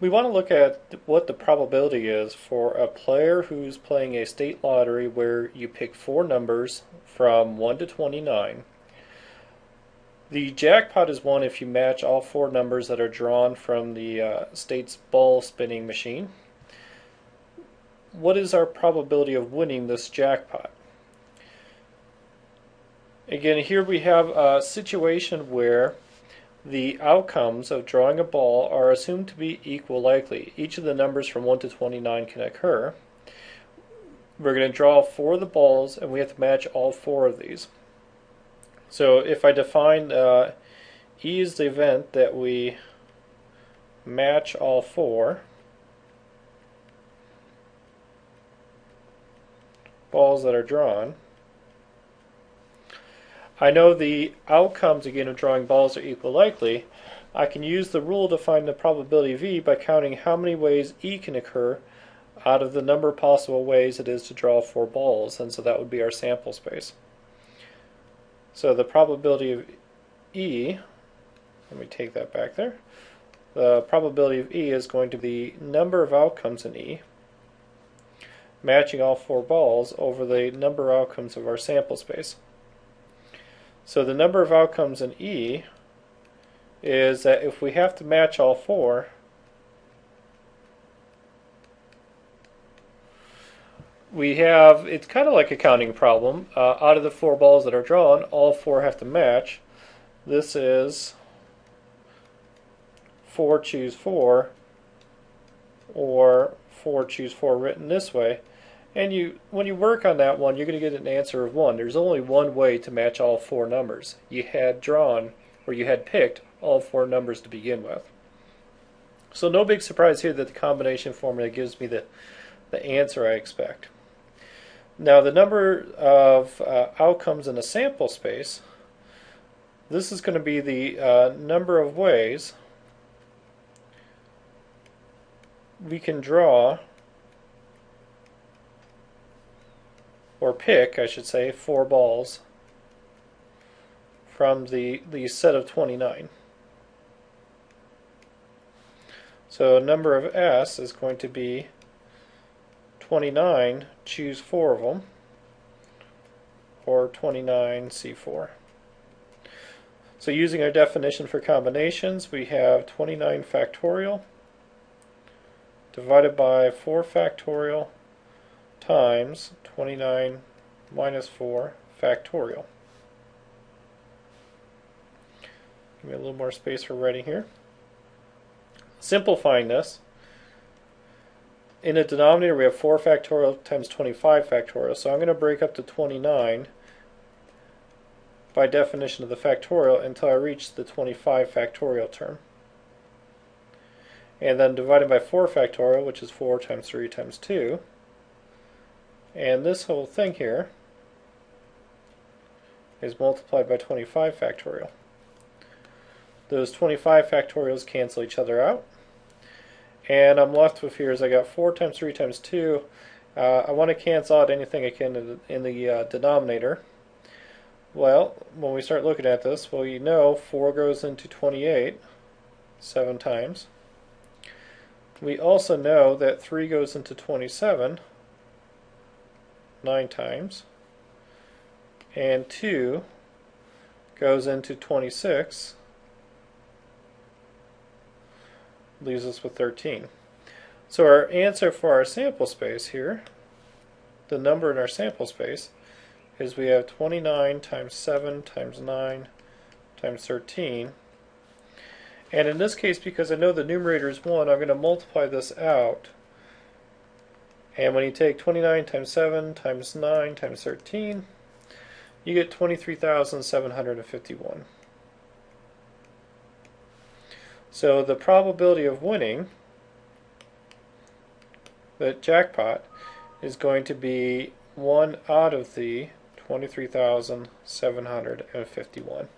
We want to look at what the probability is for a player who's playing a state lottery where you pick four numbers from 1 to 29. The jackpot is won if you match all four numbers that are drawn from the uh, state's ball spinning machine. What is our probability of winning this jackpot? Again, here we have a situation where the outcomes of drawing a ball are assumed to be equal likely. Each of the numbers from 1 to 29 can occur. We're going to draw four of the balls and we have to match all four of these. So if I define uh, E is the event that we match all four balls that are drawn, I know the outcomes again of drawing balls are equal likely. I can use the rule to find the probability V by counting how many ways E can occur out of the number of possible ways it is to draw four balls, and so that would be our sample space. So the probability of E, let me take that back there, the probability of E is going to be the number of outcomes in E, matching all four balls over the number of outcomes of our sample space. So the number of outcomes in E is that if we have to match all four, we have, it's kind of like a counting problem. Uh, out of the four balls that are drawn, all four have to match. This is 4 choose 4, or 4 choose 4 written this way. And you, when you work on that one, you're going to get an answer of 1. There's only one way to match all four numbers. You had drawn, or you had picked, all four numbers to begin with. So no big surprise here that the combination formula gives me the, the answer I expect. Now the number of uh, outcomes in a sample space, this is going to be the uh, number of ways we can draw or pick, I should say, four balls from the, the set of 29. So number of S is going to be 29, choose four of them, or 29C4. So using our definition for combinations, we have 29 factorial divided by 4 factorial times 29 minus 4 factorial. Give me a little more space for writing here. Simplifying this, in the denominator we have 4 factorial times 25 factorial, so I'm going to break up to 29 by definition of the factorial until I reach the 25 factorial term. And then divided by 4 factorial, which is 4 times 3 times 2, and this whole thing here is multiplied by 25 factorial. Those 25 factorials cancel each other out. And I'm left with here is I got 4 times 3 times 2. Uh, I want to cancel out anything I can in the, in the uh, denominator. Well, when we start looking at this, well, you know 4 goes into 28 seven times. We also know that 3 goes into 27 9 times. And 2 goes into 26, leaves us with 13. So our answer for our sample space here, the number in our sample space, is we have 29 times 7 times 9 times 13. And in this case, because I know the numerator is 1, I'm going to multiply this out and when you take 29 times 7 times 9 times 13, you get 23,751. So the probability of winning the jackpot is going to be 1 out of the 23,751.